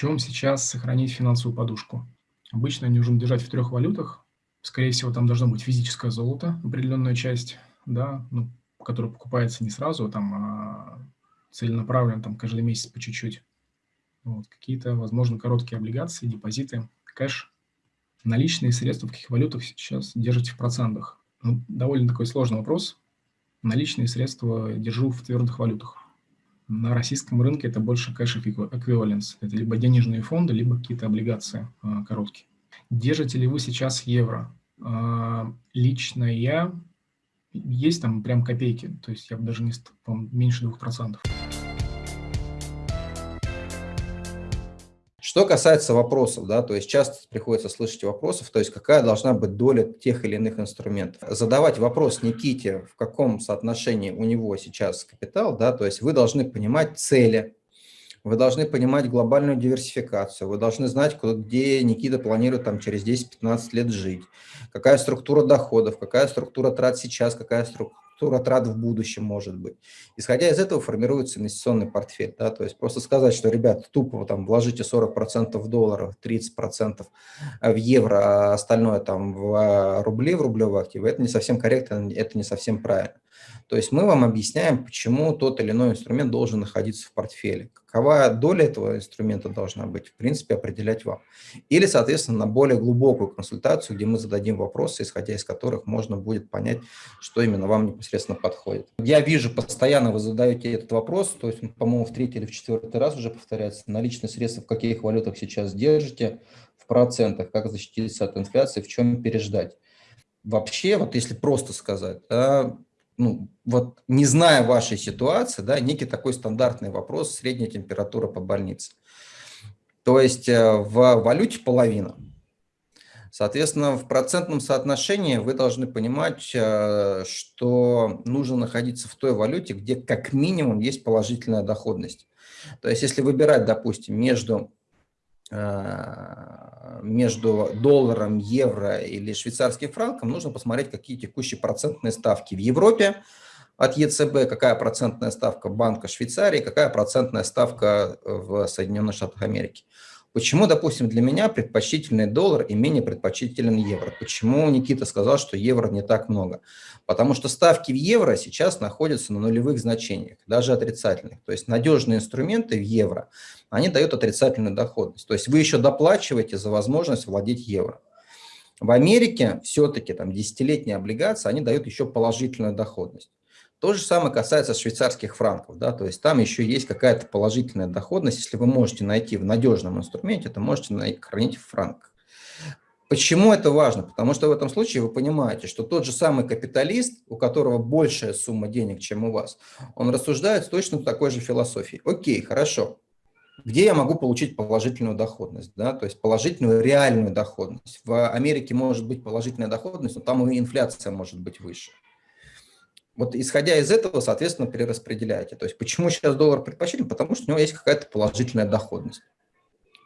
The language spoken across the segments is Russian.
чем сейчас сохранить финансовую подушку? Обычно ее нужно держать в трех валютах. Скорее всего, там должно быть физическое золото, определенная часть, да, ну, которая покупается не сразу, там, а целенаправленно, там, каждый месяц по чуть-чуть. Вот, какие-то, возможно, короткие облигации, депозиты, кэш. Наличные средства в каких валютах сейчас держите в процентах? Ну, довольно такой сложный вопрос. Наличные средства держу в твердых валютах. На российском рынке это больше кэш эквиваленс. Это либо денежные фонды, либо какие-то облигации а, короткие. Держите ли вы сейчас евро? А, лично я есть там прям копейки, то есть я бы даже не меньше 2%. Что касается вопросов, да, то есть часто приходится слышать вопросов, то есть какая должна быть доля тех или иных инструментов. Задавать вопрос Никите, в каком соотношении у него сейчас капитал, да, то есть вы должны понимать цели, вы должны понимать глобальную диверсификацию, вы должны знать, где Никита планирует там через 10-15 лет жить, какая структура доходов, какая структура трат сейчас, какая структура трат в будущем может быть. Исходя из этого формируется инвестиционный портфель. Да? То есть просто сказать, что, ребят, тупо там вложите 40% в долларов, 30% в евро, а остальное там в рубли, в рублевые активы, это не совсем корректно, это не совсем правильно. То есть мы вам объясняем, почему тот или иной инструмент должен находиться в портфеле. Какова доля этого инструмента должна быть, в принципе, определять вам. Или, соответственно, на более глубокую консультацию, где мы зададим вопросы, исходя из которых можно будет понять, что именно вам непосредственно подходит. Я вижу, постоянно вы задаете этот вопрос, то есть, по-моему, в третий или в четвертый раз уже повторяется, наличные средства в каких валютах сейчас держите, в процентах, как защититься от инфляции, в чем переждать. Вообще, вот если просто сказать, ну, вот не зная вашей ситуации, да, некий такой стандартный вопрос, средняя температура по больнице. То есть э, в валюте половина. Соответственно, в процентном соотношении вы должны понимать, э, что нужно находиться в той валюте, где как минимум есть положительная доходность. То есть если выбирать, допустим, между Э, между долларом, евро или швейцарским франком, нужно посмотреть, какие текущие процентные ставки в Европе от ЕЦБ, какая процентная ставка Банка Швейцарии, какая процентная ставка в Соединенных Штатах Америки. Почему, допустим, для меня предпочтительный доллар и менее предпочтителен евро? Почему Никита сказал, что евро не так много? Потому что ставки в евро сейчас находятся на нулевых значениях, даже отрицательных. То есть надежные инструменты в евро, они дают отрицательную доходность. То есть вы еще доплачиваете за возможность владеть евро. В Америке все-таки там десятилетние облигации, они дают еще положительную доходность. То же самое касается швейцарских франков, да, то есть там еще есть какая-то положительная доходность, если вы можете найти в надежном инструменте, то можете хранить в франках. Почему это важно? Потому что в этом случае вы понимаете, что тот же самый капиталист, у которого большая сумма денег, чем у вас, он рассуждает с точно такой же философией. Окей, хорошо, где я могу получить положительную доходность, да, то есть положительную реальную доходность. В Америке может быть положительная доходность, но там и инфляция может быть выше. Вот исходя из этого, соответственно, перераспределяете. То есть почему сейчас доллар предпочтителен? Потому что у него есть какая-то положительная доходность.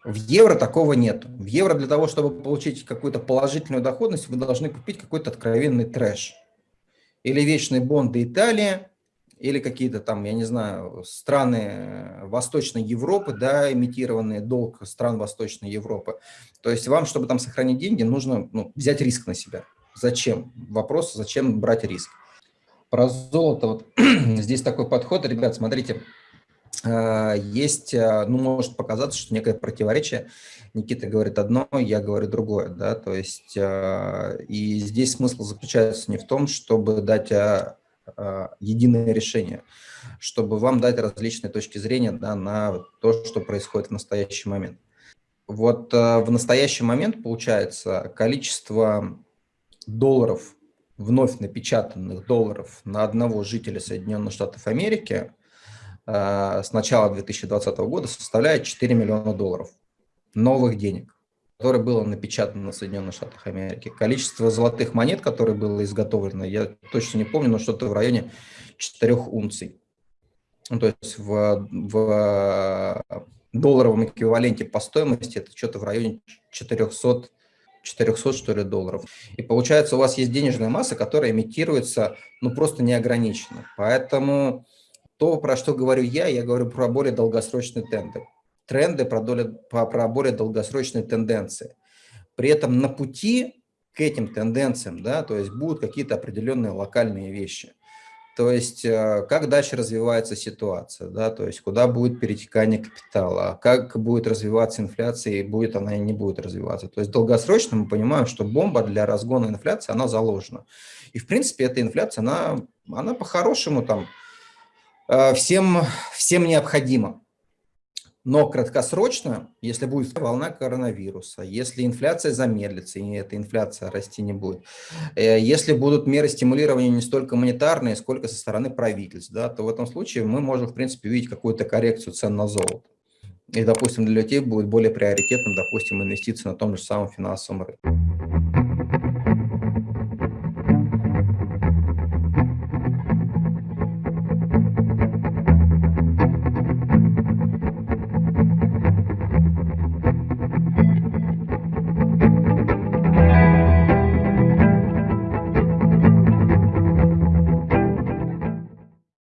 В евро такого нет. В евро для того, чтобы получить какую-то положительную доходность, вы должны купить какой-то откровенный трэш. Или вечные бонды Италии, или какие-то там, я не знаю, страны Восточной Европы, да, имитированные долг стран Восточной Европы. То есть вам, чтобы там сохранить деньги, нужно ну, взять риск на себя. Зачем? Вопрос, зачем брать риск? Про золото, вот здесь такой подход, ребят, смотрите, э, есть, э, ну, может показаться, что некое противоречие. Никита говорит одно, я говорю другое, да, то есть, э, и здесь смысл заключается не в том, чтобы дать единое решение, чтобы вам дать различные точки зрения да, на то, что происходит в настоящий момент. Вот в настоящий момент, получается, количество долларов, вновь напечатанных долларов на одного жителя Соединенных Штатов Америки э, с начала 2020 года составляет 4 миллиона долларов новых денег, которые было напечатано на Соединенных Штатах Америки. Количество золотых монет, которые было изготовлено, я точно не помню, но что-то в районе 4 унций. Ну, то есть в, в долларовом эквиваленте по стоимости это что-то в районе 400 400, что ли, долларов. И получается, у вас есть денежная масса, которая имитируется, ну, просто неограниченно. Поэтому то, про что говорю я, я говорю про более долгосрочный тендер. тренды, про, долю, про более долгосрочные тенденции. При этом на пути к этим тенденциям, да, то есть будут какие-то определенные локальные вещи. То есть э, как дальше развивается ситуация, да, то есть куда будет перетекание капитала, как будет развиваться инфляция и будет она и не будет развиваться. То есть долгосрочно мы понимаем, что бомба для разгона инфляции, она заложена. И в принципе эта инфляция, она, она по-хорошему там э, всем, всем необходима. Но краткосрочно, если будет волна коронавируса, если инфляция замедлится, и эта инфляция расти не будет, э, если будут меры стимулирования не столько монетарные, сколько со стороны правительств, да, то в этом случае мы можем, в принципе, видеть какую-то коррекцию цен на золото. И, допустим, для людей будет более приоритетным, допустим, инвестиции на том же самом финансовом рынке.